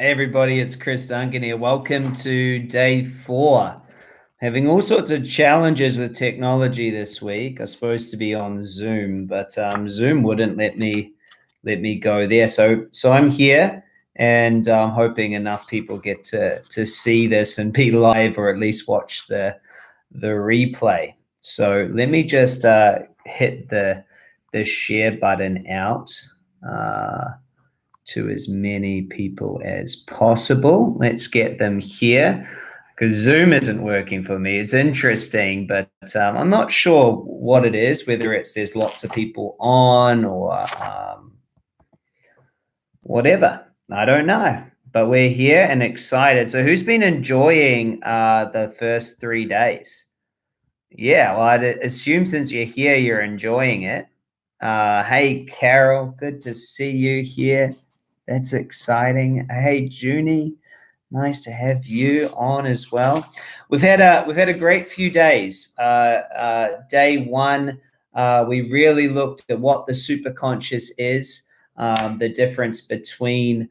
Everybody, it's Chris Duncan here. Welcome to day four. Having all sorts of challenges with technology this week. I was supposed to be on Zoom, but um, Zoom wouldn't let me let me go there. So so I'm here, and I'm hoping enough people get to to see this and be live, or at least watch the the replay. So let me just uh, hit the the share button out. Uh, to as many people as possible. Let's get them here because Zoom isn't working for me. It's interesting, but um, I'm not sure what it is, whether it's there's lots of people on or um, whatever. I don't know, but we're here and excited. So who's been enjoying uh, the first three days? Yeah, well, I'd assume since you're here, you're enjoying it. Uh, hey, Carol, good to see you here. That's exciting. Hey, Junie, nice to have you on as well. We've had a we've had a great few days. Uh, uh, day one, uh, we really looked at what the superconscious is, um, the difference between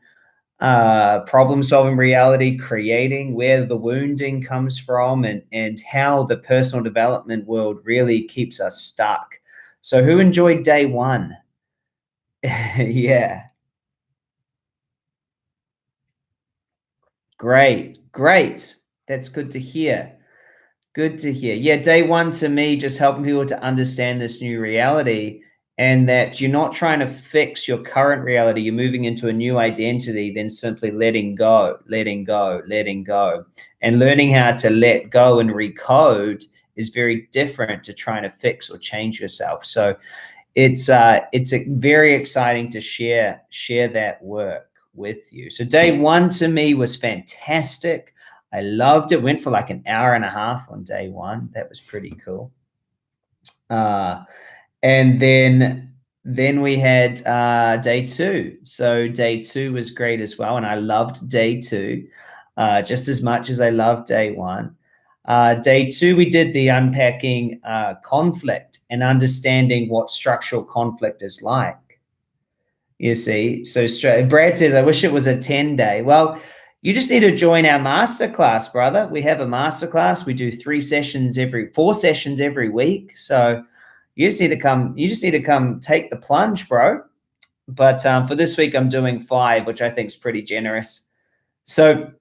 uh, problem solving reality, creating, where the wounding comes from, and and how the personal development world really keeps us stuck. So, who enjoyed day one? yeah. Great, great. That's good to hear. Good to hear. Yeah, day one to me, just helping people to understand this new reality and that you're not trying to fix your current reality. You're moving into a new identity, then simply letting go, letting go, letting go. And learning how to let go and recode is very different to trying to fix or change yourself. So it's uh, it's very exciting to share share that work with you. So day one to me was fantastic. I loved it. Went for like an hour and a half on day one. That was pretty cool. Uh, and then then we had uh, day two. So day two was great as well, and I loved day two uh, just as much as I loved day one. Uh, day two, we did the unpacking uh, conflict and understanding what structural conflict is like. You see, so straight. Brad says, "I wish it was a ten day." Well, you just need to join our masterclass, brother. We have a masterclass. We do three sessions every, four sessions every week. So you just need to come. You just need to come take the plunge, bro. But um, for this week, I'm doing five, which I think is pretty generous. So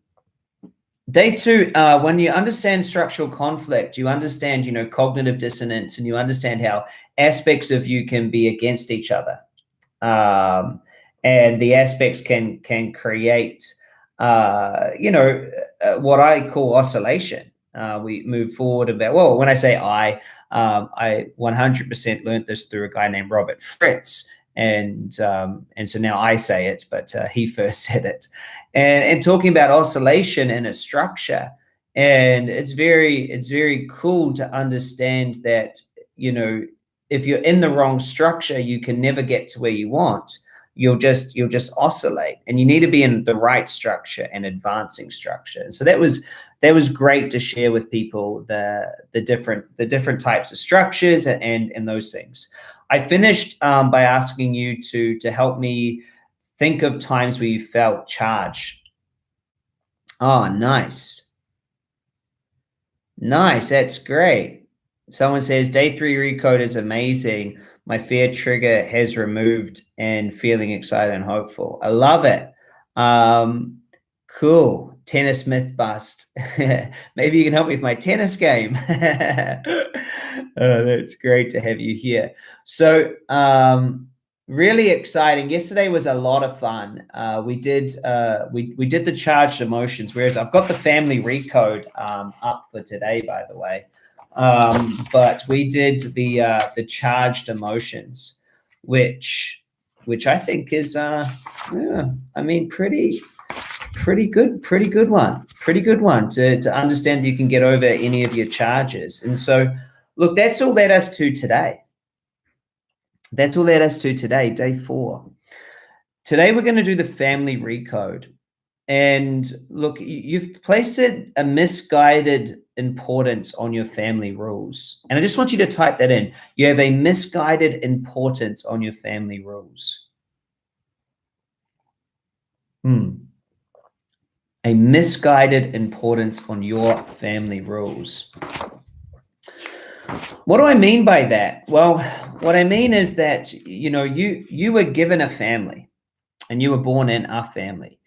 day two, uh, when you understand structural conflict, you understand, you know, cognitive dissonance, and you understand how aspects of you can be against each other um, and the aspects can can create uh, you know uh, what I call oscillation. Uh, we move forward about well when I say I um, I 100% learned this through a guy named Robert Fritz and um, and so now I say it but uh, he first said it and and talking about oscillation in a structure and it's very it's very cool to understand that you know if you're in the wrong structure, you can never get to where you want. You'll just you'll just oscillate, and you need to be in the right structure and advancing structure. So that was that was great to share with people the the different the different types of structures and and those things. I finished um, by asking you to to help me think of times where you felt charged. Oh, nice. Nice. That's great. Someone says day three recode is amazing. My fear trigger has removed and feeling excited and hopeful. I love it. Um, cool. Tennis myth bust. Maybe you can help me with my tennis game. oh, that's great to have you here. So, um, really exciting. Yesterday was a lot of fun. Uh, we did uh, we we did the charged emotions. Whereas I've got the family recode um, up for today, by the way. Um, but we did the uh, the charged emotions, which which I think is uh, yeah, I mean pretty pretty good pretty good one pretty good one to to understand that you can get over any of your charges. And so, look, that's all led us to today. That's all led us to today, day four. Today we're going to do the family recode. And look, you've placed a misguided importance on your family rules. And I just want you to type that in. You have a misguided importance on your family rules. Hmm. a misguided importance on your family rules. What do I mean by that? Well, what I mean is that, you know, you you were given a family and you were born in a family.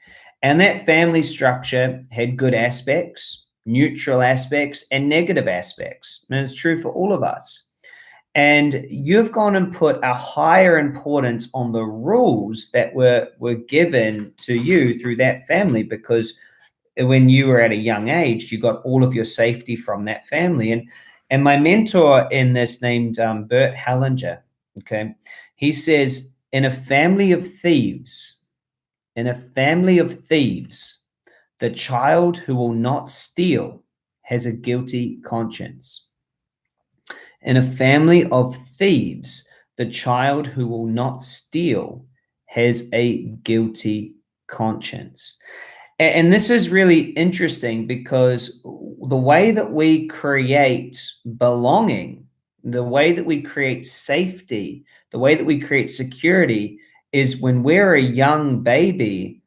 And that family structure had good aspects, neutral aspects, and negative aspects. And it's true for all of us. And you've gone and put a higher importance on the rules that were, were given to you through that family because when you were at a young age, you got all of your safety from that family. And and my mentor in this named um, Bert Hellinger, okay, he says, in a family of thieves, in a family of thieves, the child who will not steal has a guilty conscience. In a family of thieves, the child who will not steal has a guilty conscience. And this is really interesting because the way that we create belonging, the way that we create safety, the way that we create security is when we're a young baby,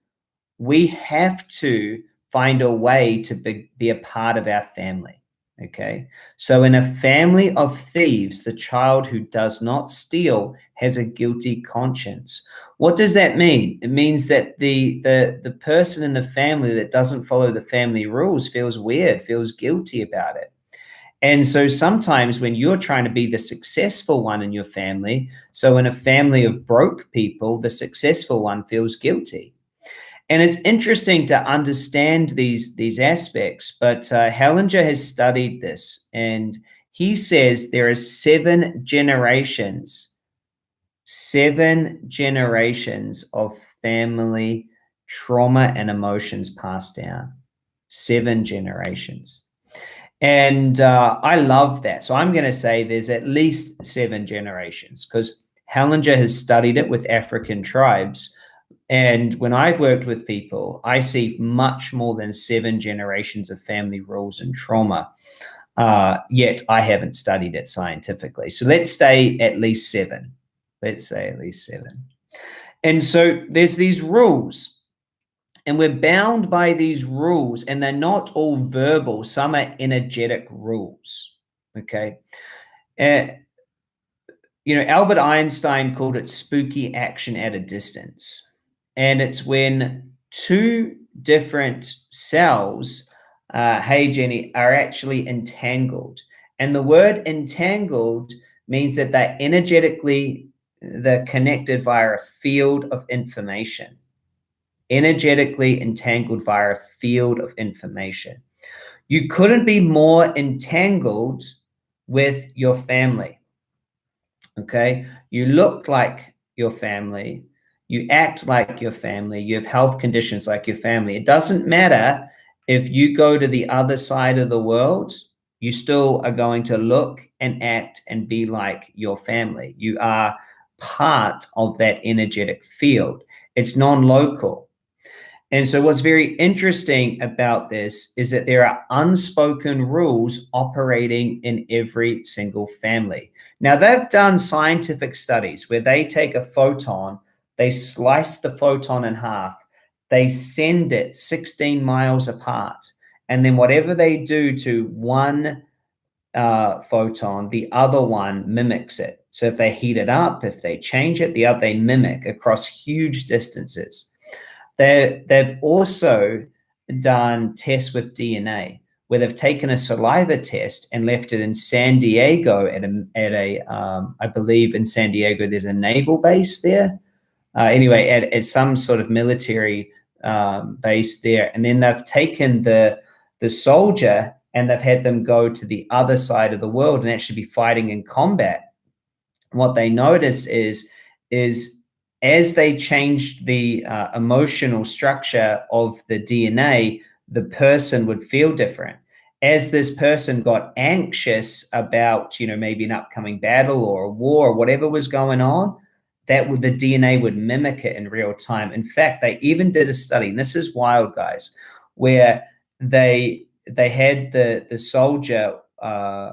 we have to find a way to be, be a part of our family. Okay. So in a family of thieves, the child who does not steal has a guilty conscience. What does that mean? It means that the the the person in the family that doesn't follow the family rules feels weird, feels guilty about it. And so sometimes when you're trying to be the successful one in your family, so in a family of broke people, the successful one feels guilty. And it's interesting to understand these, these aspects, but uh, Hellinger has studied this and he says there are seven generations, seven generations of family trauma and emotions passed down. Seven generations. And uh, I love that. So I'm going to say there's at least seven generations because Hellinger has studied it with African tribes and when I've worked with people, I see much more than seven generations of family rules and trauma. Uh, yet I haven't studied it scientifically. So let's say at least seven. Let's say at least seven. And so there's these rules, and we're bound by these rules, and they're not all verbal. Some are energetic rules. Okay. Uh, you know, Albert Einstein called it spooky action at a distance and it's when two different cells, uh, hey Jenny, are actually entangled. And the word entangled means that they're energetically they're connected via a field of information. Energetically entangled via a field of information. You couldn't be more entangled with your family. Okay. You look like your family you act like your family, you have health conditions like your family. It doesn't matter if you go to the other side of the world, you still are going to look and act and be like your family. You are part of that energetic field. It's non-local. And so what's very interesting about this is that there are unspoken rules operating in every single family. Now they've done scientific studies where they take a photon they slice the photon in half. They send it 16 miles apart. And then whatever they do to one uh, photon, the other one mimics it. So if they heat it up, if they change it, the other they mimic across huge distances. They, they've also done tests with DNA where they've taken a saliva test and left it in San Diego at a, at a um, I believe in San Diego, there's a naval base there uh, anyway, at, at some sort of military um, base there. And then they've taken the, the soldier and they've had them go to the other side of the world and actually be fighting in combat. What they noticed is, is as they changed the uh, emotional structure of the DNA, the person would feel different. As this person got anxious about, you know, maybe an upcoming battle or a war or whatever was going on, that would the DNA would mimic it in real time. In fact, they even did a study, and this is wild, guys, where they they had the the soldier uh,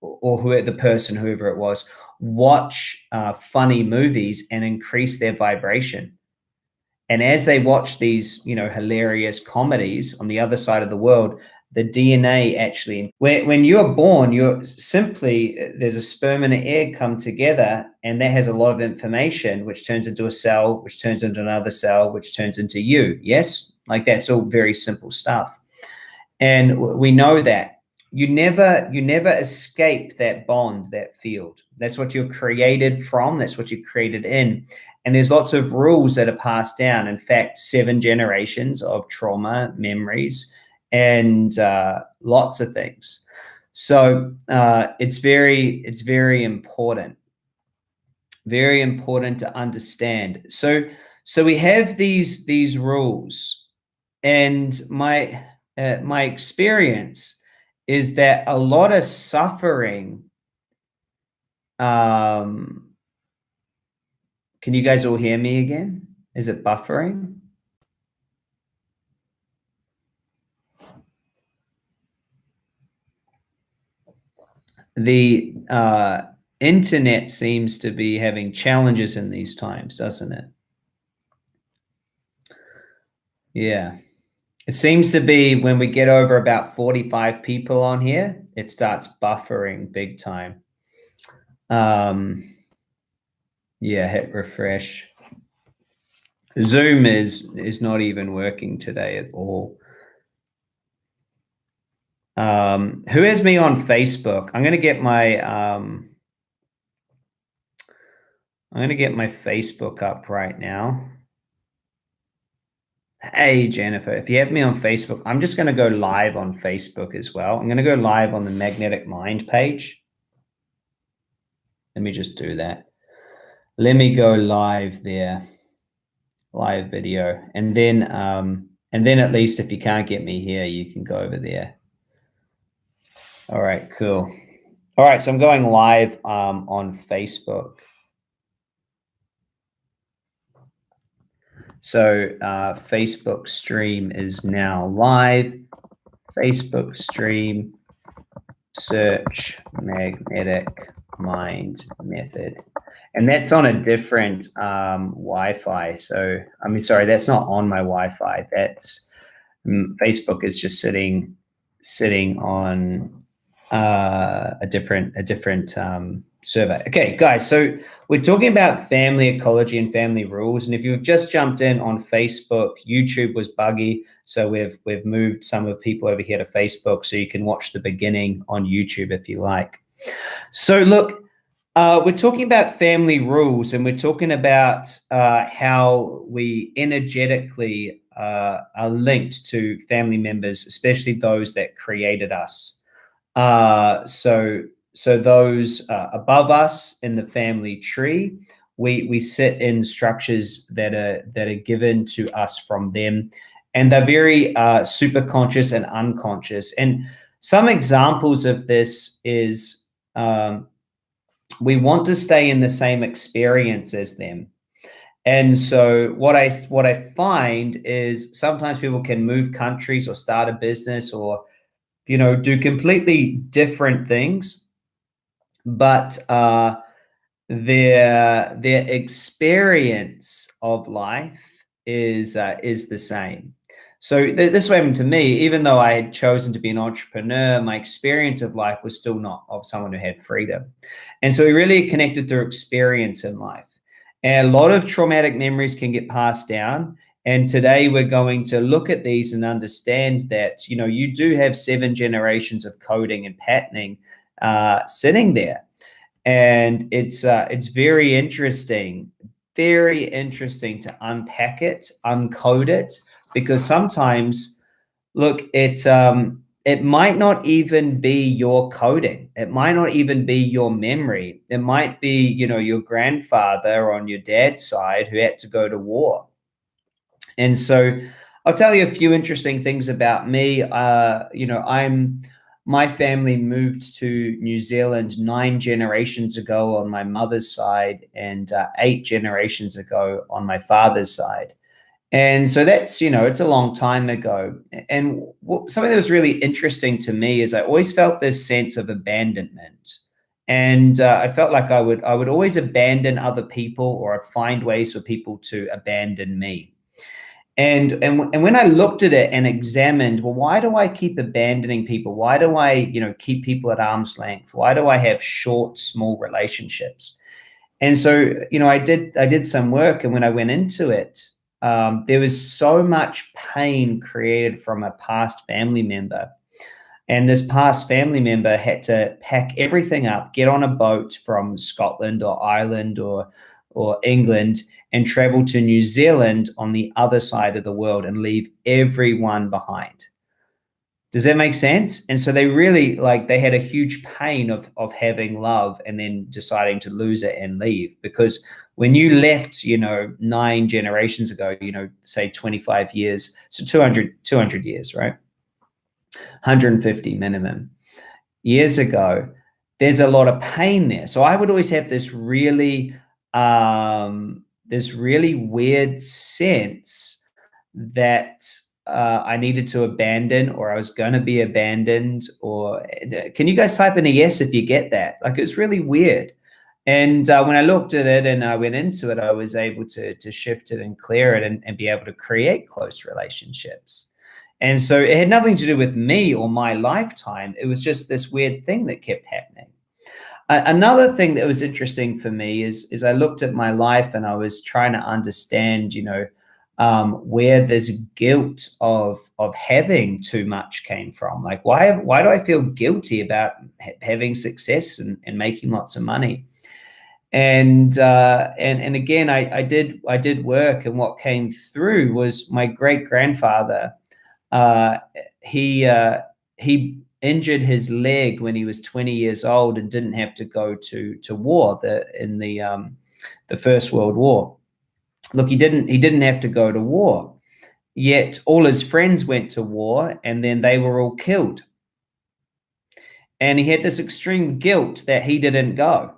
or who the person, whoever it was, watch uh, funny movies and increase their vibration. And as they watch these, you know, hilarious comedies on the other side of the world, the DNA actually, when, when you're born, you're simply, there's a sperm and an egg come together, and that has a lot of information, which turns into a cell, which turns into another cell, which turns into you. Yes? Like that's all very simple stuff. And we know that you never you never escape that bond that field. That's what you're created from. That's what you're created in. And there's lots of rules that are passed down. In fact seven generations of trauma memories and uh, lots of things. So uh, it's very it's very important. Very important to understand. So so we have these these rules. And my uh, my experience is that a lot of suffering um can you guys all hear me again? Is it buffering? The uh internet seems to be having challenges in these times doesn't it? Yeah it seems to be when we get over about 45 people on here, it starts buffering big time. Um, yeah, hit refresh. Zoom is is not even working today at all. Um, who has me on Facebook? I'm gonna get my um, I'm gonna get my Facebook up right now. Hey, Jennifer, if you have me on Facebook, I'm just going to go live on Facebook as well. I'm going to go live on the Magnetic Mind page. Let me just do that. Let me go live there, live video. And then, um, and then at least if you can't get me here, you can go over there. All right, cool. All right, so I'm going live um, on Facebook. So uh, Facebook stream is now live. Facebook stream, search magnetic mind method. And that's on a different um, Wi-Fi. So, I mean, sorry, that's not on my Wi-Fi. That's um, Facebook is just sitting, sitting on uh, a different, a different um, survey. Okay, guys, so we're talking about family ecology and family rules. And if you've just jumped in on Facebook, YouTube was buggy. So we've we've moved some of people over here to Facebook so you can watch the beginning on YouTube if you like. So look, uh, we're talking about family rules and we're talking about uh, how we energetically uh, are linked to family members, especially those that created us. Uh, so so those uh, above us in the family tree, we we sit in structures that are that are given to us from them, and they're very uh, super conscious and unconscious. And some examples of this is um, we want to stay in the same experience as them. And so what I what I find is sometimes people can move countries or start a business or you know do completely different things but uh, their their experience of life is uh, is the same. So th this happened to me, even though I had chosen to be an entrepreneur, my experience of life was still not of someone who had freedom. And so we really connected through experience in life. And a lot of traumatic memories can get passed down. And today we're going to look at these and understand that, you know, you do have seven generations of coding and patterning uh, sitting there. And it's uh, it's very interesting, very interesting to unpack it, uncode it, because sometimes, look, it um, it might not even be your coding. It might not even be your memory. It might be, you know, your grandfather on your dad's side who had to go to war. And so I'll tell you a few interesting things about me. Uh, you know, I'm my family moved to New Zealand nine generations ago on my mother's side and uh, eight generations ago on my father's side. And so that's, you know, it's a long time ago. And something that was really interesting to me is I always felt this sense of abandonment. And uh, I felt like I would, I would always abandon other people or I'd find ways for people to abandon me. And, and, and when I looked at it and examined, well, why do I keep abandoning people? Why do I, you know, keep people at arm's length? Why do I have short, small relationships? And so, you know, I did, I did some work and when I went into it, um, there was so much pain created from a past family member. And this past family member had to pack everything up, get on a boat from Scotland or Ireland or, or England and travel to New Zealand on the other side of the world and leave everyone behind. Does that make sense? And so they really like they had a huge pain of of having love and then deciding to lose it and leave because when you left, you know, nine generations ago, you know, say 25 years, so 200 200 years, right? 150 minimum years ago, there's a lot of pain there. So I would always have this really um this really weird sense that uh, I needed to abandon or I was going to be abandoned or can you guys type in a yes if you get that? Like it's really weird. And uh, when I looked at it and I went into it, I was able to, to shift it and clear it and, and be able to create close relationships. And so it had nothing to do with me or my lifetime. It was just this weird thing that kept happening another thing that was interesting for me is is I looked at my life and I was trying to understand, you know, um, where this guilt of of having too much came from. Like, why why do I feel guilty about ha having success and, and making lots of money? And uh, and and again, I, I did I did work, and what came through was my great grandfather. Uh, he uh, he injured his leg when he was 20 years old and didn't have to go to to war the in the um, the First World War. Look, he didn't he didn't have to go to war. Yet all his friends went to war and then they were all killed. And he had this extreme guilt that he didn't go.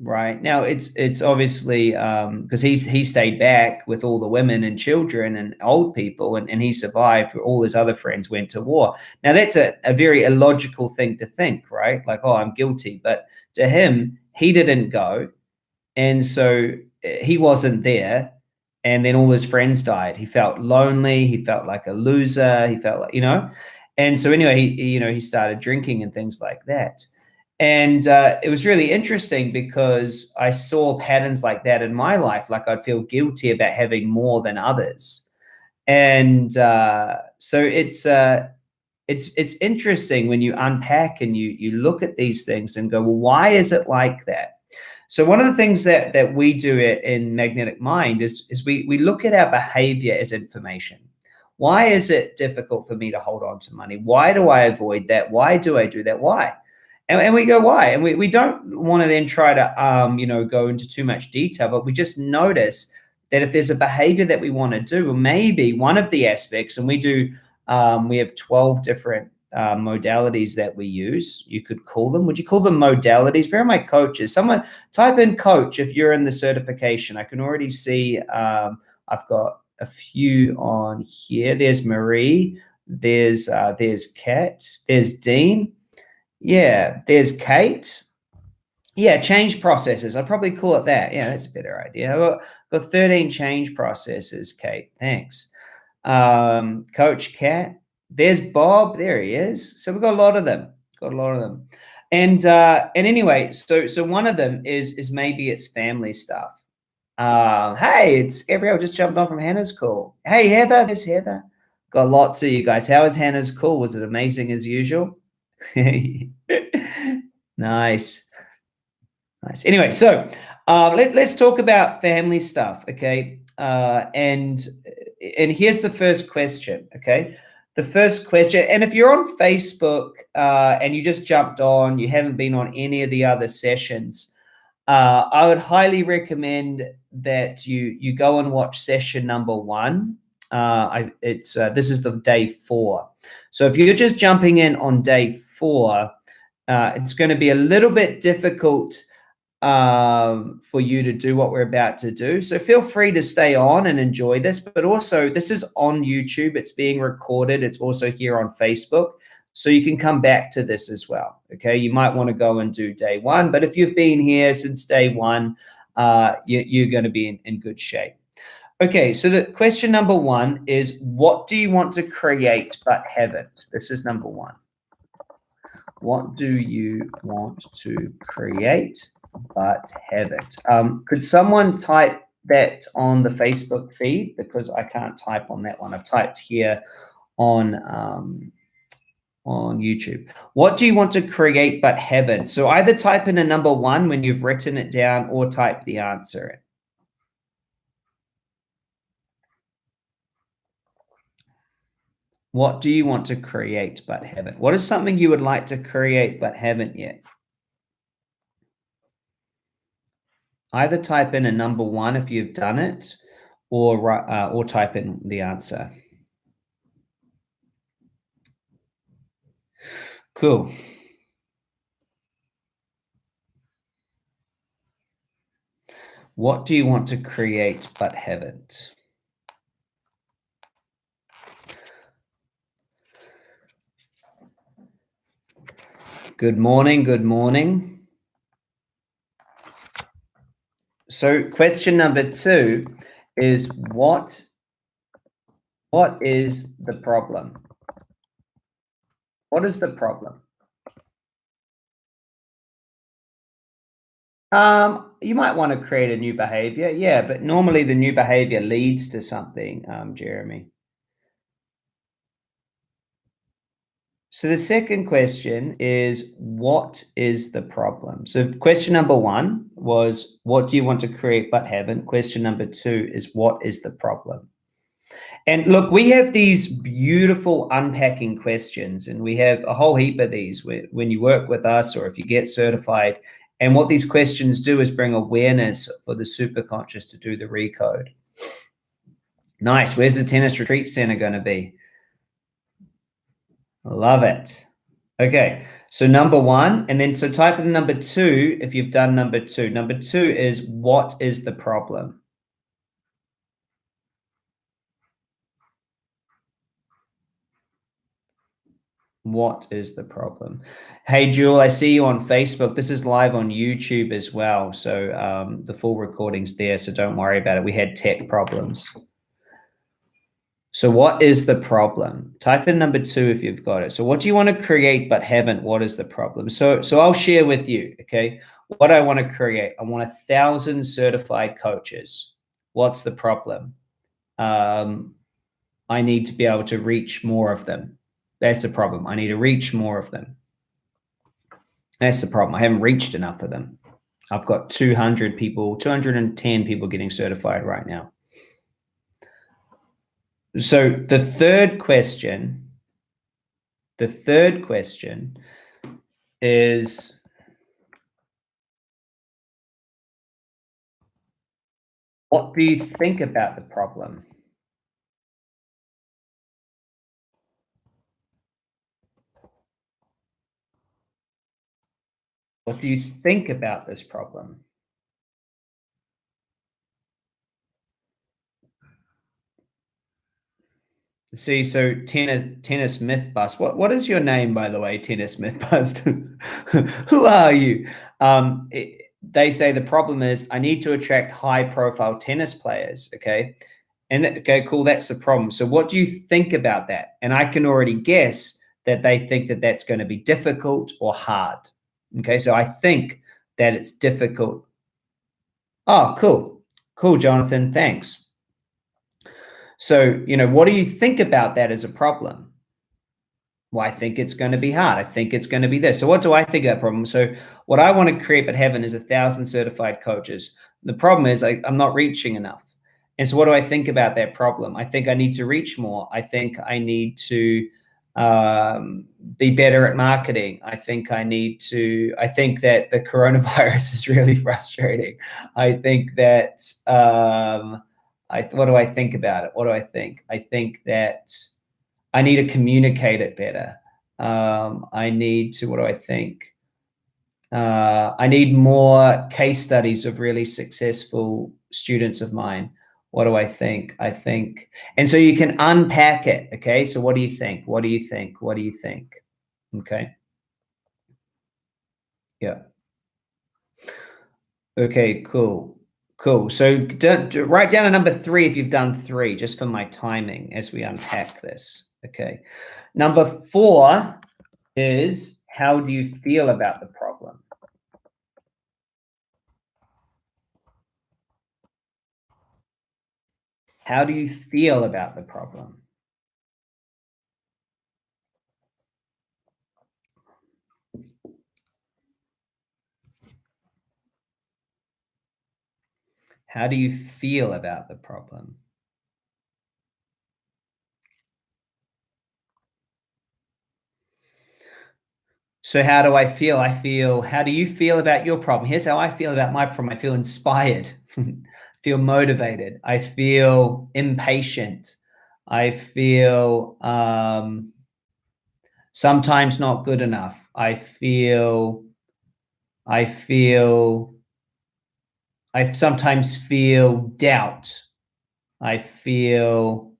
Right now, it's it's obviously because um, he's he stayed back with all the women and children and old people, and, and he survived. All his other friends went to war. Now that's a, a very illogical thing to think, right? Like, oh, I'm guilty, but to him, he didn't go, and so eh, he wasn't there. And then all his friends died. He felt lonely. He felt like a loser. He felt like you know, and so anyway, he you know he started drinking and things like that. And uh, it was really interesting because I saw patterns like that in my life. Like I'd feel guilty about having more than others. And uh, so it's uh, it's it's interesting when you unpack and you you look at these things and go, well, why is it like that? So one of the things that that we do it in Magnetic Mind is is we we look at our behavior as information. Why is it difficult for me to hold on to money? Why do I avoid that? Why do I do that? Why? And, and we go, why? And we, we don't want to then try to, um, you know, go into too much detail, but we just notice that if there's a behavior that we want to do, or maybe one of the aspects, and we do, um, we have 12 different uh, modalities that we use. You could call them. Would you call them modalities? Where are my coaches? Someone type in coach if you're in the certification. I can already see um, I've got a few on here. There's Marie. There's uh, there's Kat. There's Dean. Yeah, there's Kate. Yeah, change processes. I'd probably call it that. Yeah, that's a better idea. I've got, got 13 change processes, Kate. Thanks. Um, Coach Cat. There's Bob. There he is. So we've got a lot of them. Got a lot of them. And uh, and anyway, so so one of them is is maybe it's family stuff. Uh, hey, it's Gabrielle just jumped on from Hannah's call. Hey, Heather, there's Heather. Got lots of you guys. How was Hannah's call? Was it amazing as usual? nice. Nice. Anyway, so uh, let, let's talk about family stuff, okay? Uh, and and here's the first question, okay? The first question, and if you're on Facebook uh, and you just jumped on, you haven't been on any of the other sessions, uh, I would highly recommend that you you go and watch session number one. Uh, I, it's uh, this is the day four. So if you're just jumping in on day four, uh, it's going to be a little bit difficult um, for you to do what we're about to do. So feel free to stay on and enjoy this, but also this is on YouTube. It's being recorded. It's also here on Facebook. So you can come back to this as well. Okay. You might want to go and do day one, but if you've been here since day one, uh, you, are going to be in, in good shape. Okay, so the question number one is what do you want to create but haven't? This is number one. What do you want to create but have it? Um, could someone type that on the Facebook feed because I can't type on that one. I've typed here on um, on YouTube. What do you want to create but haven't? So either type in a number one when you've written it down or type the answer What do you want to create but haven't? What is something you would like to create but haven't yet? Either type in a number one if you've done it or, uh, or type in the answer. Cool. What do you want to create but haven't? Good morning. Good morning. So question number two is what, what is the problem? What is the problem? Um, you might want to create a new behavior. Yeah, but normally the new behavior leads to something, um, Jeremy. So the second question is, what is the problem? So question number one was, what do you want to create but haven't? Question number two is, what is the problem? And look, we have these beautiful unpacking questions, and we have a whole heap of these when you work with us or if you get certified. And what these questions do is bring awareness for the superconscious to do the recode. Nice. Where's the tennis retreat center going to be? Love it. Okay, so number one, and then so type in number two if you've done number two. Number two is what is the problem? What is the problem? Hey, Jewel, I see you on Facebook. This is live on YouTube as well. So um, the full recording's there, so don't worry about it. We had tech problems. So what is the problem? Type in number two if you've got it. So what do you want to create but haven't? What is the problem? So, so I'll share with you, okay, what I want to create. I want a thousand certified coaches. What's the problem? Um, I need to be able to reach more of them. That's the problem. I need to reach more of them. That's the problem. I haven't reached enough of them. I've got 200 people, 210 people getting certified right now. So the third question, the third question is what do you think about the problem? What do you think about this problem? See, so tennis, tennis myth bust. What what is your name, by the way? Tennis myth bust. Who are you? Um, it, they say the problem is I need to attract high profile tennis players. Okay, and that, okay, cool. That's the problem. So what do you think about that? And I can already guess that they think that that's going to be difficult or hard. Okay, so I think that it's difficult. Oh, cool, cool, Jonathan. Thanks. So, you know, what do you think about that as a problem? Well, I think it's going to be hard. I think it's going to be this. So what do I think of that problem? So what I want to create at heaven is a thousand certified coaches. The problem is I, I'm not reaching enough. And so what do I think about that problem? I think I need to reach more. I think I need to um, be better at marketing. I think I need to, I think that the coronavirus is really frustrating. I think that, um, I, what do I think about it? What do I think? I think that I need to communicate it better. Um, I need to, what do I think? Uh, I need more case studies of really successful students of mine. What do I think? I think, and so you can unpack it. Okay. So what do you think? What do you think? What do you think? Okay. Yeah. Okay, cool. Cool. So d- d- write down a number three if you've done three, just for my timing as we unpack this. Okay. Number four is how do you feel about the problem? How do you feel about the problem? How do you feel about the problem? So how do I feel? I feel, how do you feel about your problem? Here's how I feel about my problem. I feel inspired, feel motivated. I feel impatient. I feel um, sometimes not good enough. I feel, I feel I sometimes feel doubt. I feel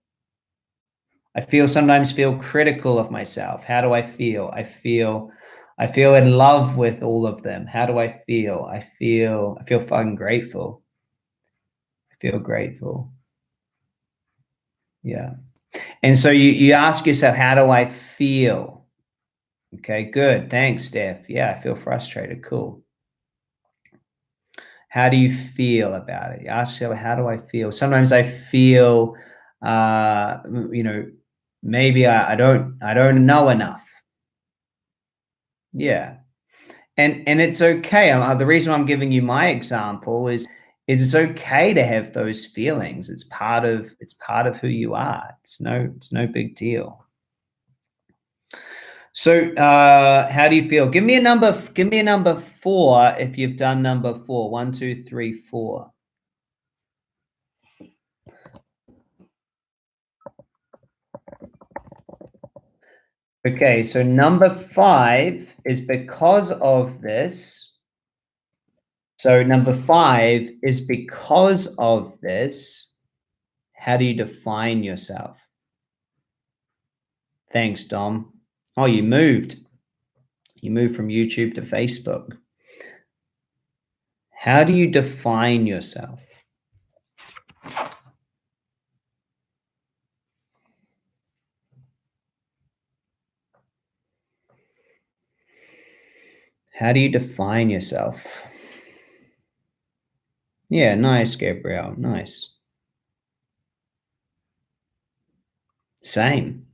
I feel sometimes feel critical of myself. How do I feel? I feel I feel in love with all of them. How do I feel? I feel I feel fucking grateful. I feel grateful. Yeah. And so you you ask yourself, how do I feel? Okay, good. Thanks, Steph. Yeah, I feel frustrated. Cool. How do you feel about it? You ask yourself, how do I feel? Sometimes I feel, uh, you know, maybe I, I don't, I don't know enough. Yeah. And, and it's okay. Uh, the reason I'm giving you my example is, is it's okay to have those feelings. It's part of, it's part of who you are. It's no, it's no big deal. So, uh, how do you feel? Give me a number. Give me a number four if you've done number four. One, two, three, four. Okay, so number five is because of this. So number five is because of this. How do you define yourself? Thanks, Dom. Oh, you moved. You moved from YouTube to Facebook. How do you define yourself? How do you define yourself? Yeah, nice, Gabriel. Nice. Same.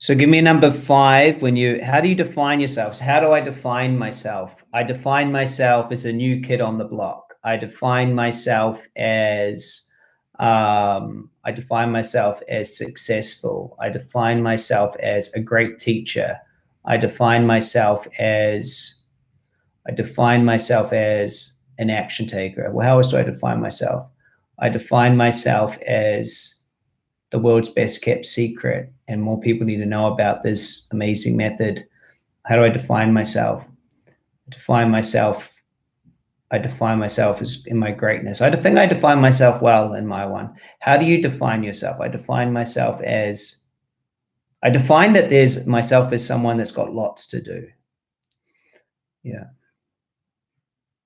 So give me a number five when you, how do you define yourselves? How do I define myself? I define myself as a new kid on the block. I define myself as, um, I define myself as successful. I define myself as a great teacher. I define myself as, I define myself as an action taker. Well, how else do I define myself? I define myself as the world's best kept secret and more people need to know about this amazing method. How do I define myself? I define myself. I define myself as in my greatness. I think I define myself well in my one. How do you define yourself? I define myself as, I define that there's myself as someone that's got lots to do. Yeah.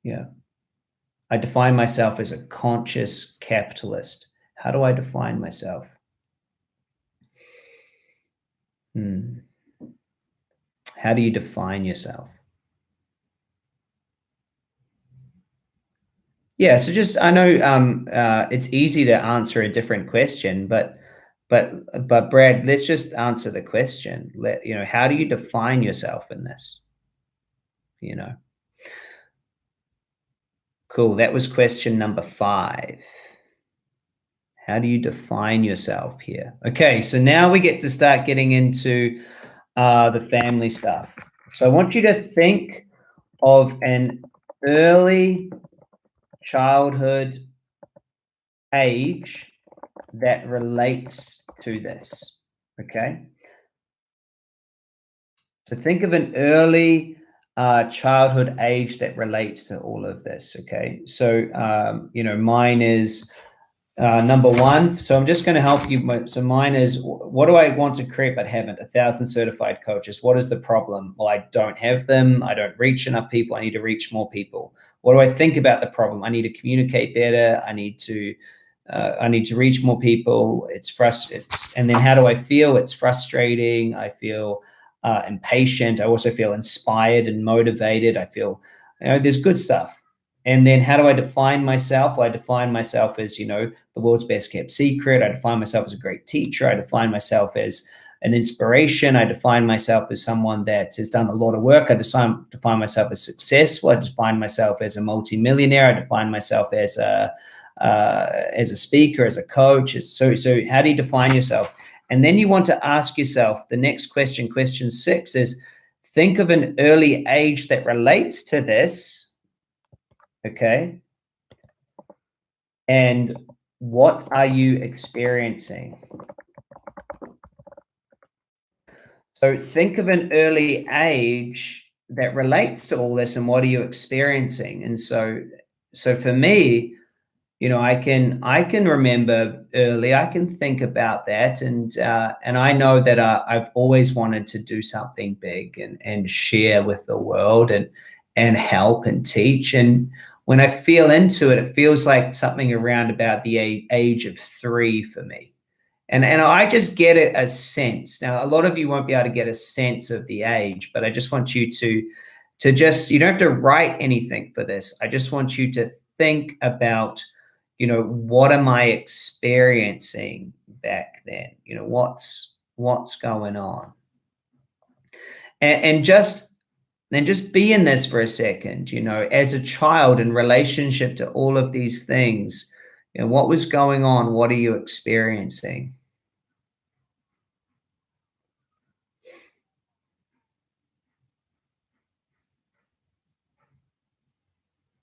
Yeah. I define myself as a conscious capitalist. How do I define myself? Hmm. How do you define yourself? Yeah, so just I know um, uh, it's easy to answer a different question, but but but Brad, let's just answer the question. Let you know, how do you define yourself in this? You know. Cool. That was question number five. How do you define yourself here? Okay, so now we get to start getting into uh, the family stuff. So I want you to think of an early childhood age that relates to this, okay? So think of an early uh, childhood age that relates to all of this, okay? So, um, you know, mine is uh, number one. So I'm just going to help you. So mine is, what do I want to create but haven't? A thousand certified coaches. What is the problem? Well, I don't have them. I don't reach enough people. I need to reach more people. What do I think about the problem? I need to communicate better. I need to, uh, I need to reach more people. It's frustrating. And then how do I feel? It's frustrating. I feel uh, impatient. I also feel inspired and motivated. I feel, you know, there's good stuff. And then how do I define myself? Well, I define myself as, you know, the world's best kept secret. I define myself as a great teacher. I define myself as an inspiration. I define myself as someone that has done a lot of work. I define, define myself as successful. I define myself as a multimillionaire. I define myself as a, uh, as a speaker, as a coach. So, so how do you define yourself? And then you want to ask yourself the next question, question six is, think of an early age that relates to this okay? And what are you experiencing? So think of an early age that relates to all this and what are you experiencing? And so, so for me, you know, I can, I can remember early, I can think about that. And, uh, and I know that uh, I've always wanted to do something big and, and share with the world and, and help and teach. And when I feel into it, it feels like something around about the age of three for me. And, and I just get it a sense. Now, a lot of you won't be able to get a sense of the age, but I just want you to, to just, you don't have to write anything for this. I just want you to think about, you know, what am I experiencing back then? You know, what's, what's going on? And, and just then just be in this for a second, you know, as a child in relationship to all of these things, you know, what was going on? What are you experiencing?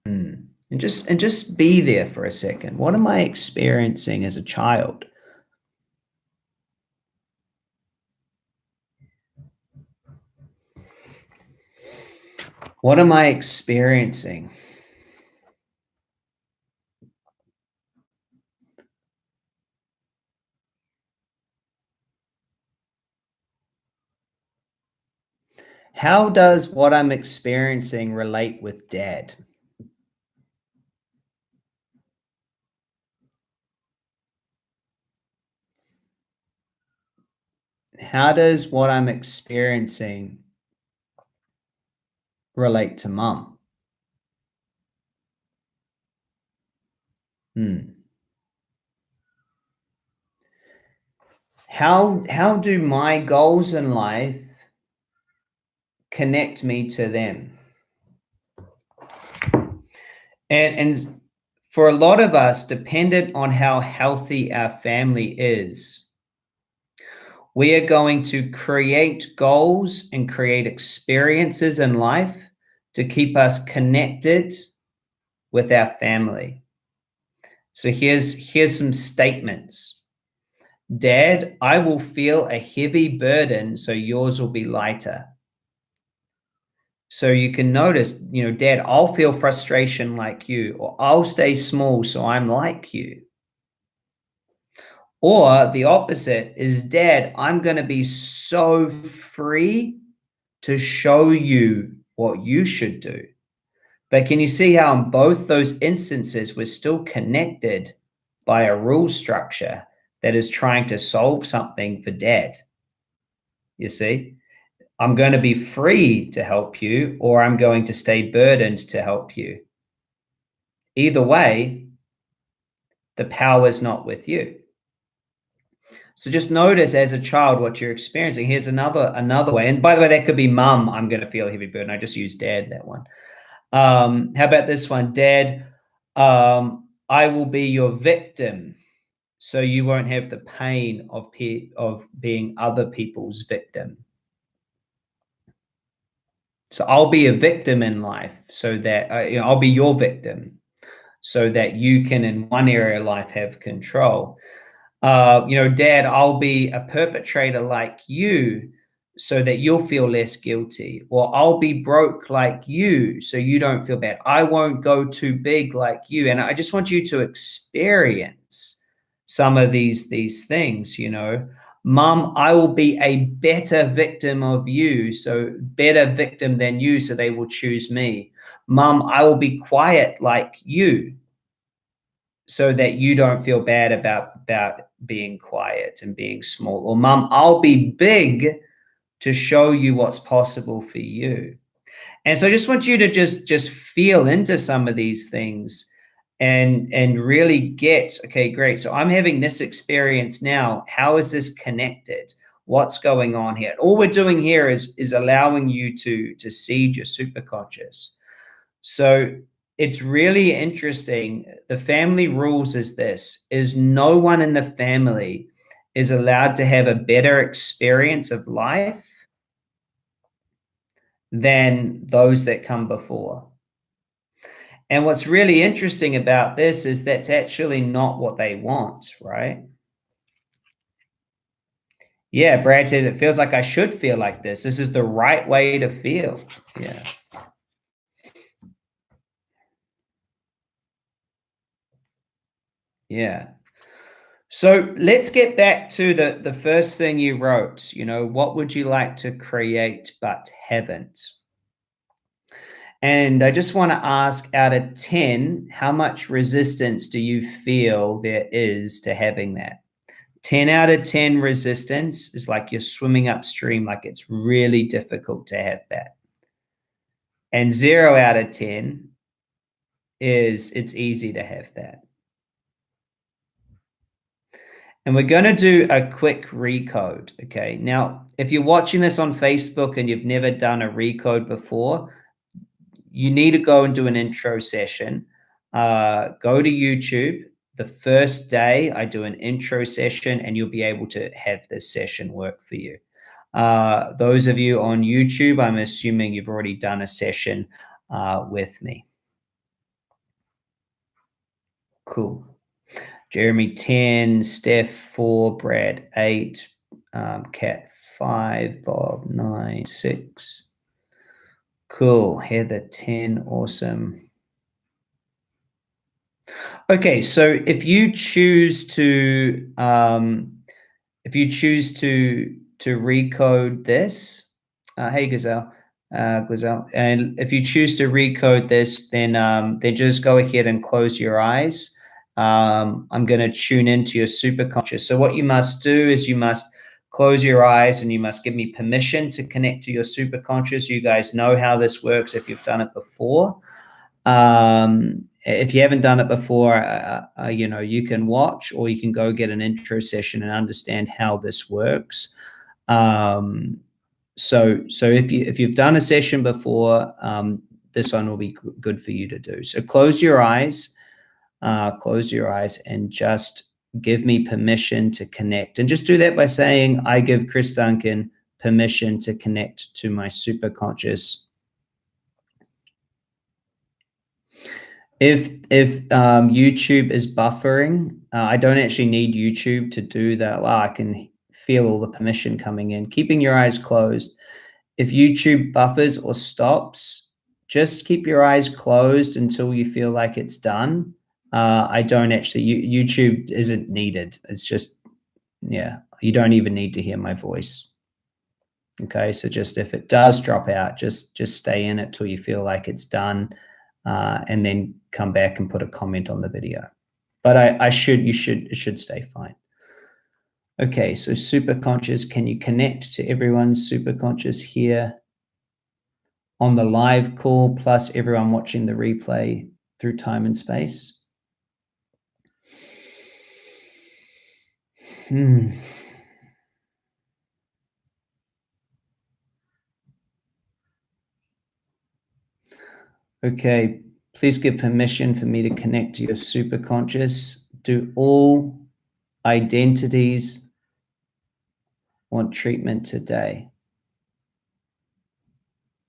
Hmm. And just and just be there for a second. What am I experiencing as a child? What am I experiencing? How does what I'm experiencing relate with dad? How does what I'm experiencing relate to mum? Hmm. How, how do my goals in life connect me to them? And, and for a lot of us, dependent on how healthy our family is, we are going to create goals and create experiences in life to keep us connected with our family. So here's, here's some statements. Dad, I will feel a heavy burden, so yours will be lighter. So you can notice, you know, dad, I'll feel frustration like you, or I'll stay small, so I'm like you. Or the opposite is, dad, I'm going to be so free to show you what you should do. But can you see how in both those instances, we're still connected by a rule structure that is trying to solve something for dad? You see, I'm going to be free to help you, or I'm going to stay burdened to help you. Either way, the power is not with you. So just notice as a child what you're experiencing. Here's another another way. And by the way, that could be mum. I'm going to feel a heavy burden. I just used dad that one. Um, how about this one? Dad, um, I will be your victim. So you won't have the pain of of being other people's victim. So I'll be a victim in life so that, uh, you know, I'll be your victim so that you can in one area of life have control uh, you know, dad, I'll be a perpetrator like you so that you'll feel less guilty or I'll be broke like you so you don't feel bad. I won't go too big like you. And I just want you to experience some of these these things, you know. Mom, I will be a better victim of you, so better victim than you, so they will choose me. Mom, I will be quiet like you, so that you don't feel bad about about being quiet and being small. Or mom, I'll be big to show you what's possible for you. And so I just want you to just just feel into some of these things and and really get okay great. So i'm having this experience now. How is this connected? What's going on here? All we're doing here is is allowing you to to seed your superconscious. So it's really interesting the family rules is this is no one in the family is allowed to have a better experience of life than those that come before and what's really interesting about this is that's actually not what they want, right? Yeah, Brad says it feels like I should feel like this. This is the right way to feel. Yeah. Yeah. So let's get back to the, the first thing you wrote. You know, what would you like to create but haven't? And I just want to ask out of 10, how much resistance do you feel there is to having that? 10 out of 10 resistance is like you're swimming upstream, like it's really difficult to have that. And zero out of 10 is it's easy to have that. And we're going to do a quick recode. Okay. Now, if you're watching this on Facebook and you've never done a recode before, you need to go and do an intro session. Uh, go to YouTube. The first day I do an intro session and you'll be able to have this session work for you. Uh, those of you on YouTube, I'm assuming you've already done a session uh, with me. Cool. Jeremy 10, Steph 4, Brad 8, um, Cat 5, Bob 9, 6, Cool. Heather 10. Awesome. Okay, so if you choose to um, if you choose to to recode this, uh, hey Gazelle, uh, Gazelle, and if you choose to recode this, then um, then just go ahead and close your eyes. Um, I'm going to tune into your superconscious. So what you must do is you must close your eyes and you must give me permission to connect to your superconscious. You guys know how this works if you've done it before. Um, if you haven't done it before, uh, uh, you know, you can watch or you can go get an intro session and understand how this works. Um, so, so if you if you've done a session before, um, this one will be good for you to do. So close your eyes, uh, close your eyes, and just give me permission to connect. And just do that by saying, I give Chris Duncan permission to connect to my superconscious. If if um, YouTube is buffering, uh, I don't actually need YouTube to do that. Well, I can feel all the permission coming in. Keeping your eyes closed. If YouTube buffers or stops, just keep your eyes closed until you feel like it's done uh, I don't actually, YouTube isn't needed. It's just, yeah, you don't even need to hear my voice. Okay, so just if it does drop out, just just stay in it till you feel like it's done, uh, and then come back and put a comment on the video. But I, I should, you should, it should stay fine. Okay, so super conscious, can you connect to everyone's super conscious here on the live call, plus everyone watching the replay through time and space? Hmm. Okay, please give permission for me to connect to your superconscious. Do all identities want treatment today?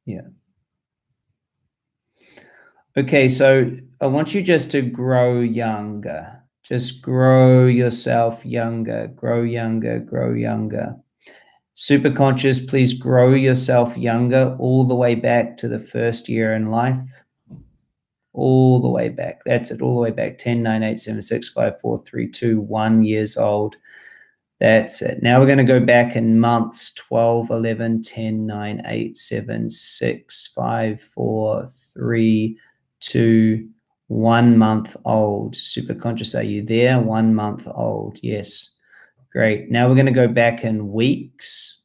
Yeah. Okay, so I want you just to grow younger. Just grow yourself younger, grow younger, grow younger. Super conscious, please grow yourself younger all the way back to the first year in life. all the way back. That's it, all the way back 10, 9, 8, 7, 6, 5, 4, 3, 2, 1 years old. That's it. Now we're going to go back in months 12, 11, 10, 9, 8, 7, 6, 5, 4, 3, 2, 1 month old. Super conscious, are you there? One month old. Yes. Great. Now we're going to go back in weeks.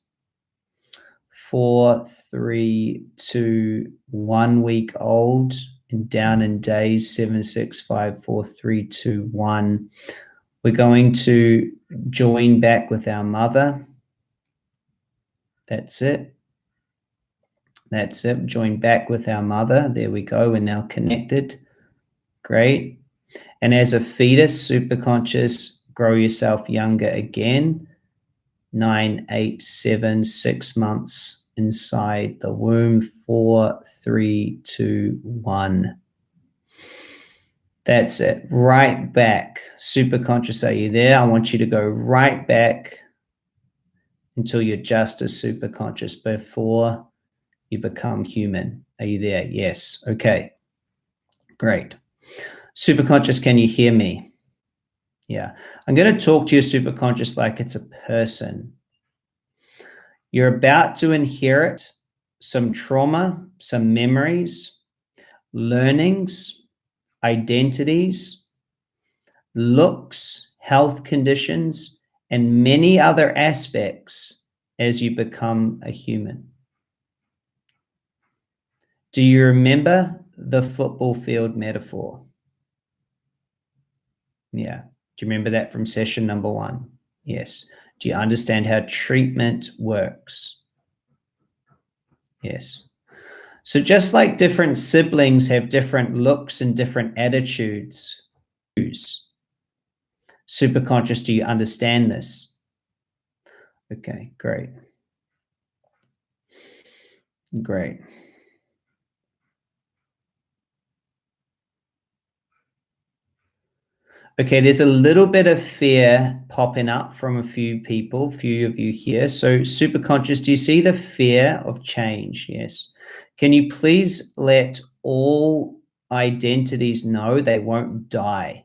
Four, three, two, one week old and down in days, seven, six, five, four, three, two, one. We're going to join back with our mother. That's it. That's it. Join back with our mother. There we go. We're now connected. Great. And as a fetus, super conscious, grow yourself younger again. Nine, eight, seven, six months inside the womb. Four, three, two, one. That's it. Right back. Super conscious. Are you there? I want you to go right back until you're just as super conscious before you become human. Are you there? Yes. Okay. Great. Super conscious, can you hear me? Yeah. I'm going to talk to your super conscious like it's a person. You're about to inherit some trauma, some memories, learnings, identities, looks, health conditions, and many other aspects as you become a human. Do you remember the football field metaphor? Yeah. Do you remember that from session number one? Yes. Do you understand how treatment works? Yes. So just like different siblings have different looks and different attitudes, super conscious, do you understand this? Okay, great. Great. Okay, there's a little bit of fear popping up from a few people, few of you here. So super conscious, do you see the fear of change? Yes. Can you please let all identities know they won't die?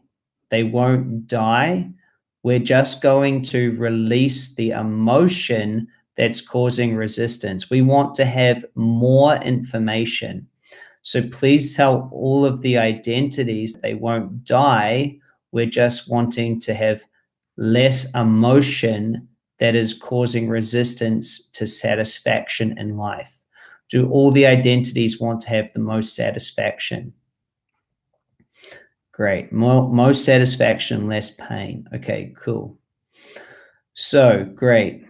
They won't die. We're just going to release the emotion that's causing resistance. We want to have more information. So please tell all of the identities they won't die we're just wanting to have less emotion that is causing resistance to satisfaction in life. Do all the identities want to have the most satisfaction? Great. More, most satisfaction, less pain. Okay, cool. So great.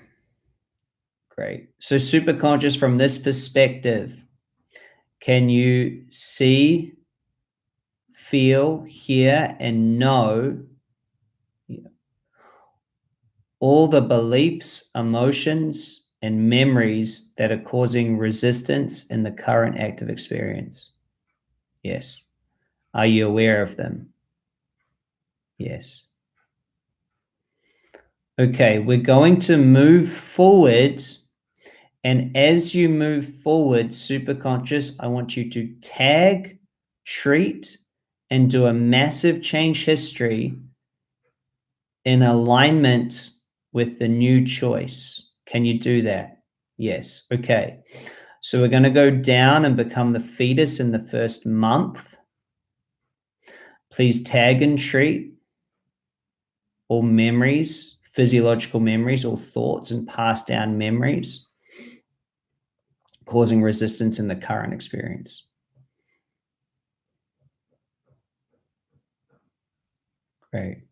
Great. So super conscious from this perspective, can you see feel, hear, and know all the beliefs, emotions, and memories that are causing resistance in the current active experience? Yes. Are you aware of them? Yes. Okay, we're going to move forward. And as you move forward, super conscious, I want you to tag, treat, and do a massive change history in alignment with the new choice. Can you do that? Yes. Okay. So we're going to go down and become the fetus in the first month. Please tag and treat all memories, physiological memories, all thoughts and pass down memories causing resistance in the current experience. Great.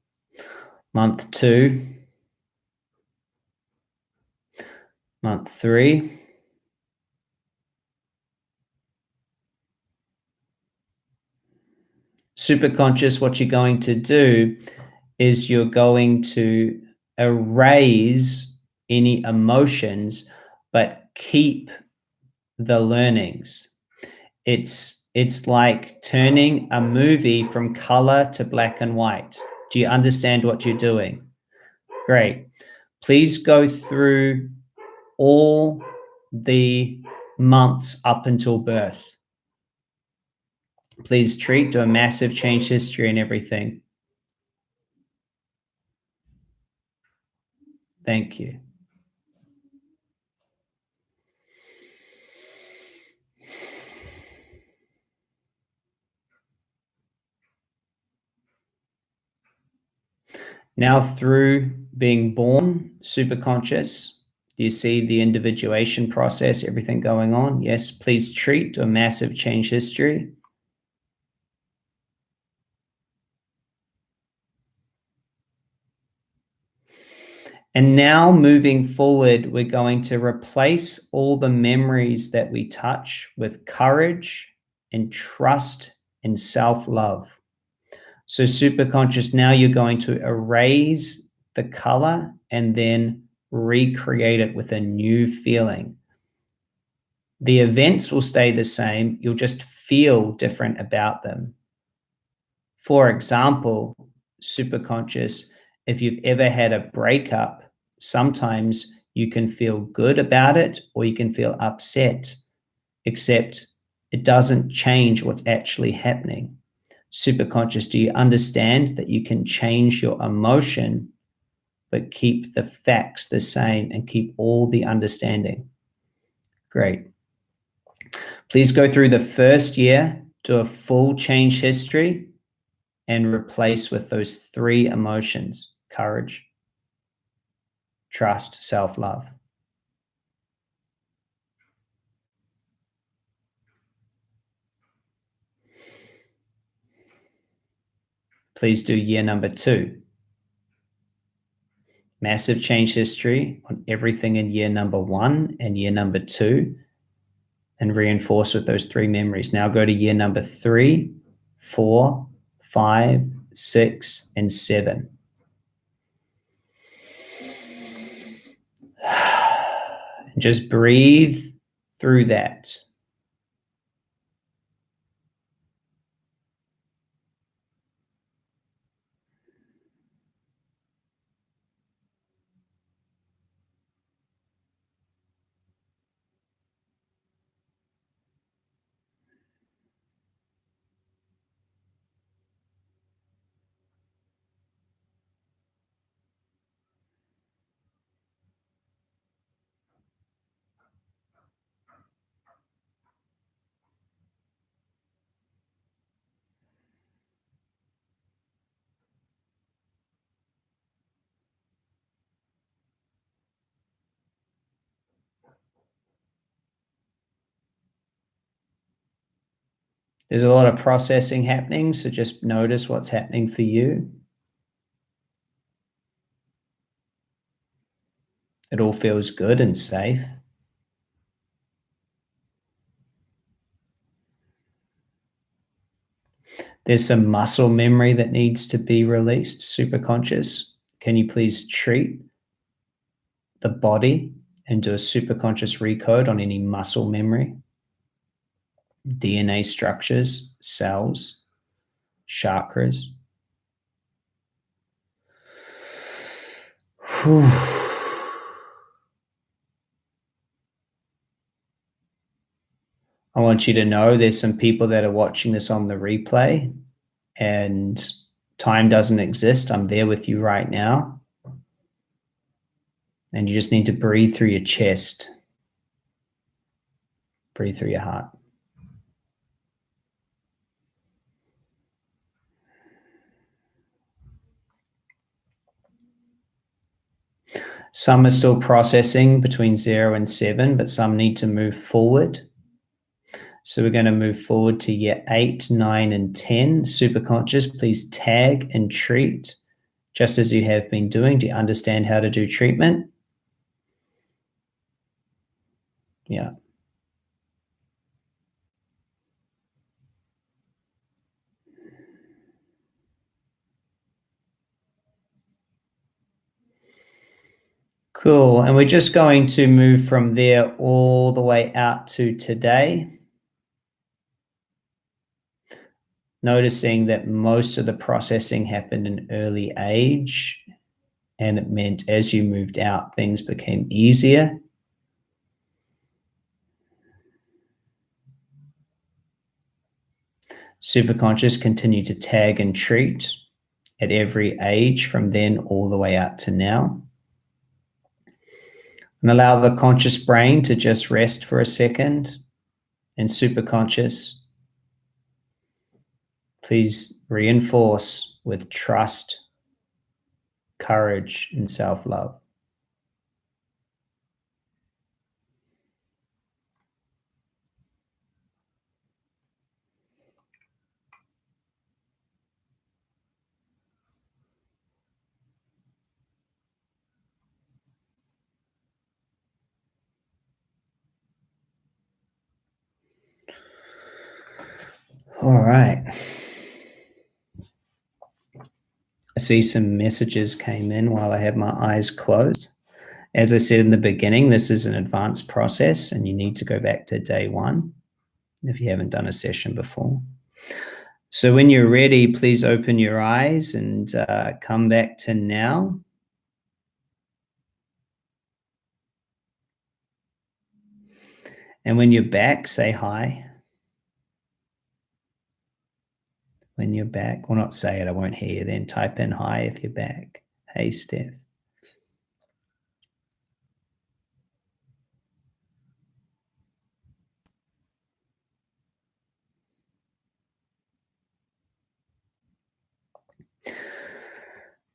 Month two. Month three. Super conscious, what you're going to do is you're going to erase any emotions, but keep the learnings. It's it's like turning a movie from color to black and white. Do you understand what you're doing? Great. Please go through all the months up until birth. Please treat, do a massive change history and everything. Thank you. Now, through being born super conscious, do you see the individuation process, everything going on? Yes, please treat a massive change history. And now moving forward, we're going to replace all the memories that we touch with courage and trust and self-love. So super conscious, now you're going to erase the color and then recreate it with a new feeling. The events will stay the same. You'll just feel different about them. For example, super conscious, if you've ever had a breakup, sometimes you can feel good about it or you can feel upset, except it doesn't change what's actually happening super conscious, do you understand that you can change your emotion, but keep the facts the same and keep all the understanding? Great. Please go through the first year, do a full change history, and replace with those three emotions courage, trust, self love. Please do year number two. Massive change history on everything in year number one and year number two and reinforce with those three memories. Now go to year number three, four, five, six, and seven. Just breathe through that. There's a lot of processing happening, so just notice what's happening for you. It all feels good and safe. There's some muscle memory that needs to be released, super conscious. Can you please treat the body and do a super conscious recode on any muscle memory? DNA structures, cells, chakras. Whew. I want you to know there's some people that are watching this on the replay and time doesn't exist. I'm there with you right now. And you just need to breathe through your chest, breathe through your heart. Some are still processing between zero and seven, but some need to move forward. So we're going to move forward to year eight, nine, and 10. Super conscious, please tag and treat just as you have been doing. Do you understand how to do treatment? Yeah. Cool. And we're just going to move from there all the way out to today. Noticing that most of the processing happened in early age. And it meant as you moved out, things became easier. Superconscious continue to tag and treat at every age from then all the way out to now. And allow the conscious brain to just rest for a second and superconscious. Please reinforce with trust, courage, and self love. All right. I see some messages came in while I had my eyes closed. As I said in the beginning, this is an advanced process and you need to go back to day one if you haven't done a session before. So when you're ready, please open your eyes and uh, come back to now. And when you're back, say hi. When you're back. Well, not say it, I won't hear you then. Type in hi if you're back. Hey, Steph.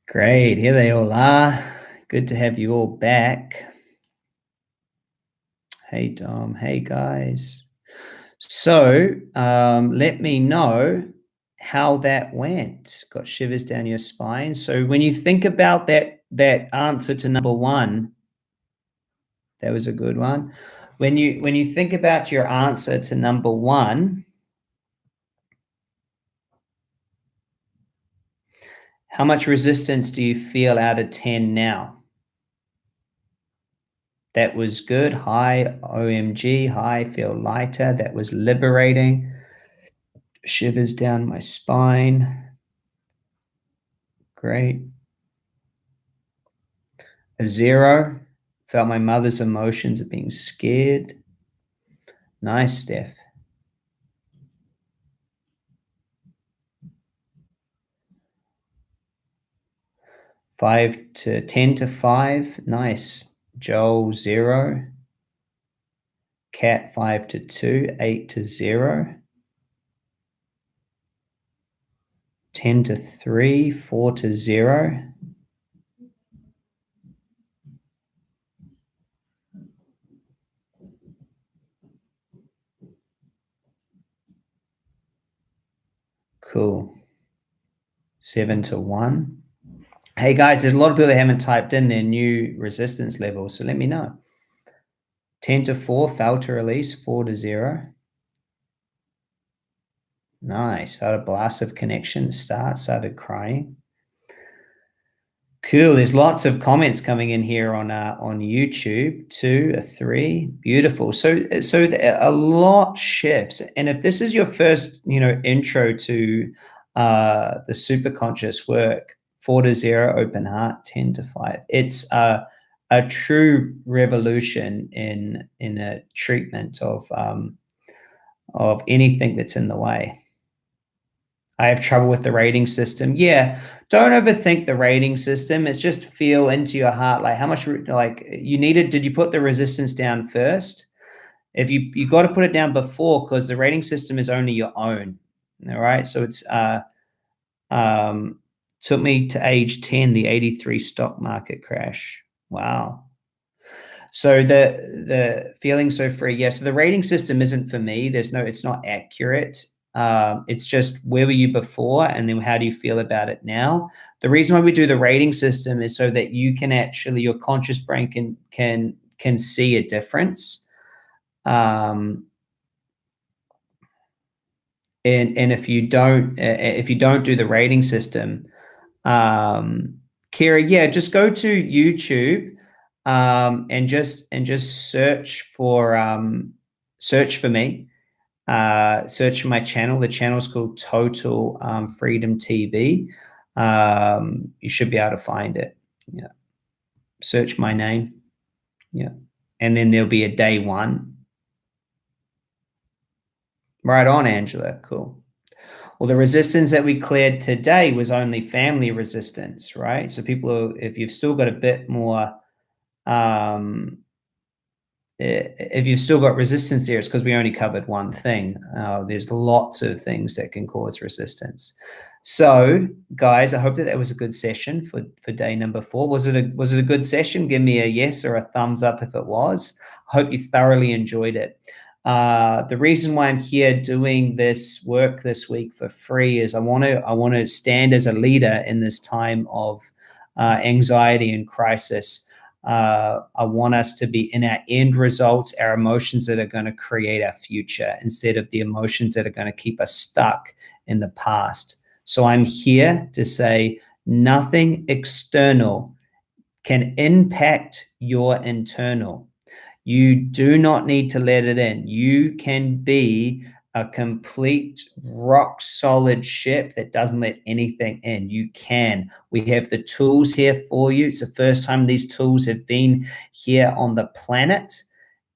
Great, here they all are. Good to have you all back. Hey, Dom. Hey, guys. So um, let me know how that went. Got shivers down your spine. So when you think about that that answer to number one, that was a good one. When you when you think about your answer to number one, how much resistance do you feel out of 10 now? That was good. High OMG, high, feel lighter. That was liberating shivers down my spine. Great. A zero, felt my mother's emotions of being scared. Nice, Steph. Five to 10 to five. Nice. Joel, zero. Cat, five to two, eight to zero. 10 to 3, 4 to 0. Cool. 7 to 1. Hey guys, there's a lot of people that haven't typed in their new resistance level, so let me know. 10 to 4, fail to release, 4 to 0. Nice. Felt a blast of connection. Start started crying. Cool. There's lots of comments coming in here on uh, on YouTube. Two, a three. Beautiful. So so a lot shifts. And if this is your first, you know, intro to uh, the super conscious work, four to zero, open heart, ten to five. It's uh, a true revolution in in a treatment of um, of anything that's in the way. I have trouble with the rating system. Yeah, don't overthink the rating system. It's just feel into your heart, like how much, like you needed. Did you put the resistance down first? If you you got to put it down before, because the rating system is only your own. All right, so it's uh, um, took me to age ten, the eighty three stock market crash. Wow. So the the feeling so free. Yeah, so the rating system isn't for me. There's no, it's not accurate um, it's just where were you before and then how do you feel about it now? The reason why we do the rating system is so that you can actually, your conscious brain can, can, can see a difference. Um, and, and if you don't, if you don't do the rating system, um, Kira, yeah, just go to YouTube um, and just and just search for um, search for me uh, search my channel. The channel is called Total um, Freedom TV. Um, you should be able to find it. Yeah. Search my name. Yeah. And then there'll be a day one. Right on, Angela. Cool. Well, the resistance that we cleared today was only family resistance, right? So people, if you've still got a bit more, um, if you've still got resistance there, it's because we only covered one thing. Uh, there's lots of things that can cause resistance. So, guys, I hope that that was a good session for for day number four. Was it a was it a good session? Give me a yes or a thumbs up if it was. I hope you thoroughly enjoyed it. Uh, the reason why I'm here doing this work this week for free is I want to I want to stand as a leader in this time of uh, anxiety and crisis. Uh, I want us to be in our end results, our emotions that are going to create our future instead of the emotions that are going to keep us stuck in the past. So I'm here to say nothing external can impact your internal. You do not need to let it in. You can be a complete rock solid ship that doesn't let anything in. You can. We have the tools here for you. It's the first time these tools have been here on the planet.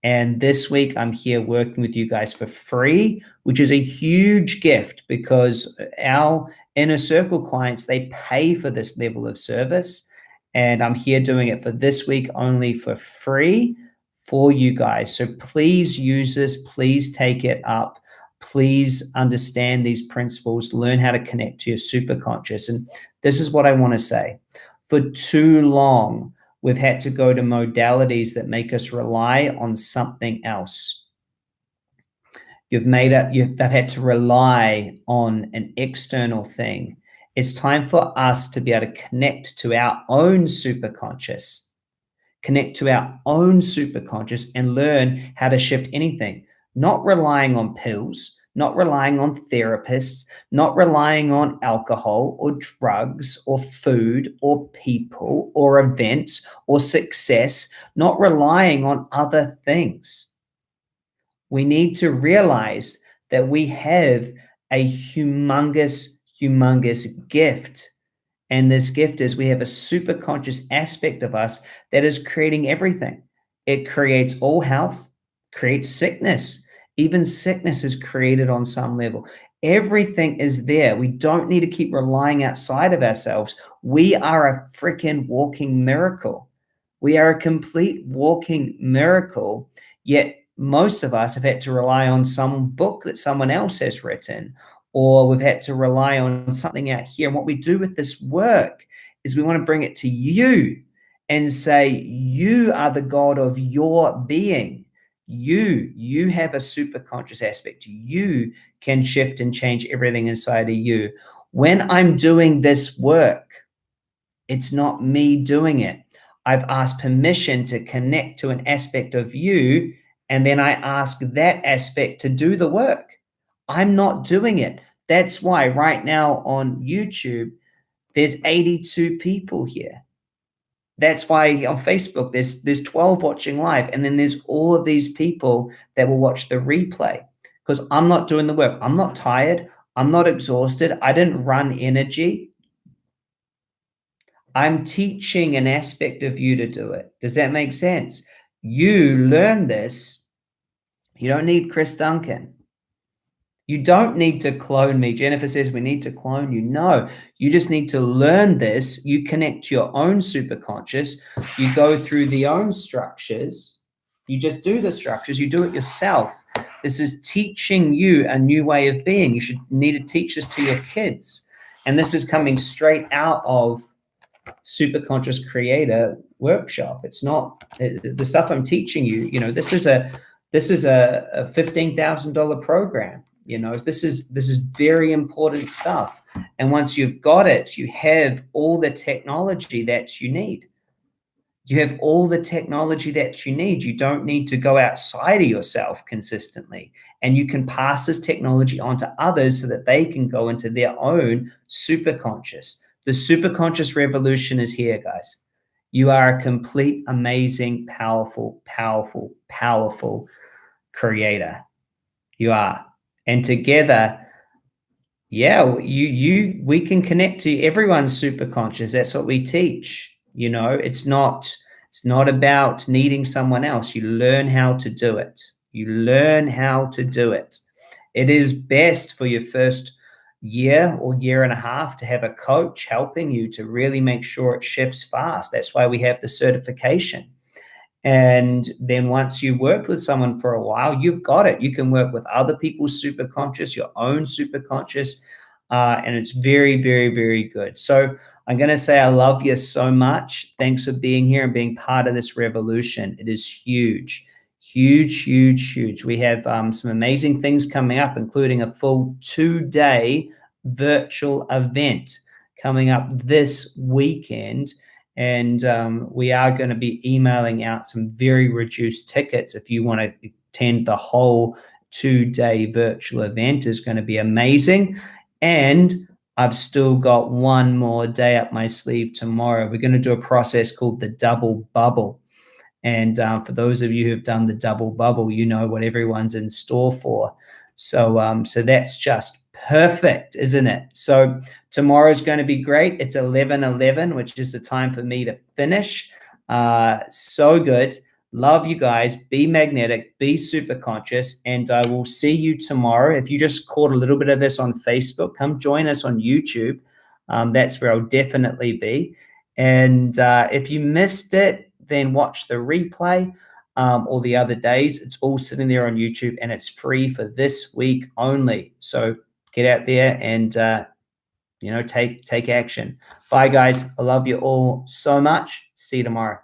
And this week, I'm here working with you guys for free, which is a huge gift because our inner circle clients, they pay for this level of service. And I'm here doing it for this week only for free for you guys. So please use this. Please take it up. Please understand these principles, learn how to connect to your superconscious. And this is what I want to say. For too long, we've had to go to modalities that make us rely on something else. You've made it, you've, they've had to rely on an external thing. It's time for us to be able to connect to our own superconscious, connect to our own superconscious and learn how to shift anything, not relying on pills, not relying on therapists, not relying on alcohol or drugs or food or people or events or success, not relying on other things. We need to realize that we have a humongous, humongous gift. And this gift is we have a super conscious aspect of us that is creating everything. It creates all health, creates sickness, even sickness is created on some level. Everything is there. We don't need to keep relying outside of ourselves. We are a freaking walking miracle. We are a complete walking miracle. Yet most of us have had to rely on some book that someone else has written, or we've had to rely on something out here. And what we do with this work is we want to bring it to you and say, You are the God of your being you you have a super conscious aspect. You can shift and change everything inside of you. When i'm doing this work it's not me doing it. I've asked permission to connect to an aspect of you and then i ask that aspect to do the work. I'm not doing it. That's why right now on youtube there's 82 people here that's why on Facebook there's there's 12 watching live, and then there's all of these people that will watch the replay because I'm not doing the work. I'm not tired. I'm not exhausted. I didn't run energy. I'm teaching an aspect of you to do it. Does that make sense? You learn this. You don't need Chris Duncan. You don't need to clone me. Jennifer says we need to clone you. No, you just need to learn this. You connect to your own superconscious. You go through the own structures. You just do the structures. You do it yourself. This is teaching you a new way of being. You should need to teach this to your kids. And this is coming straight out of superconscious creator workshop. It's not the stuff I'm teaching you. You know, this is a this is a, a fifteen thousand dollar program you know this is this is very important stuff. And once you've got it you have all the technology that you need. You have all the technology that you need. You don't need to go outside of yourself consistently. And you can pass this technology on to others so that they can go into their own super conscious the super conscious revolution is here guys. You are a complete amazing powerful powerful powerful creator. You are and together yeah you you we can connect to everyone's super conscious that's what we teach you know? It's not it's not about needing someone else. You learn how to do it. You learn how to do it. It is best for your first year or year and a half to have a coach helping you to really make sure it ships fast. That's why we have the certification. And then once you worked with someone for a while, you've got it. You can work with other people's superconscious, your own superconscious, uh, and it's very, very, very good. So I'm going to say I love you so much. Thanks for being here and being part of this revolution. It is huge, huge, huge, huge. We have um, some amazing things coming up, including a full two day virtual event coming up this weekend. And um, we are going to be emailing out some very reduced tickets if you want to attend the whole two day virtual event is going to be amazing. And I've still got one more day up my sleeve tomorrow. We're going to do a process called the double bubble. And uh, for those of you who've done the double bubble, you know what everyone's in store for. So, um, so that's just perfect, isn't it? So tomorrow's going to be great. It's 11 11, which is the time for me to finish. Uh, so good. Love you guys. Be magnetic, be super conscious, and I will see you tomorrow. If you just caught a little bit of this on Facebook, come join us on YouTube. Um, that's where I'll definitely be. And uh, if you missed it, then watch the replay um, or the other days. It's all sitting there on YouTube and it's free for this week only. So get out there and uh, you know take take action. Bye, guys. I love you all so much. See you tomorrow.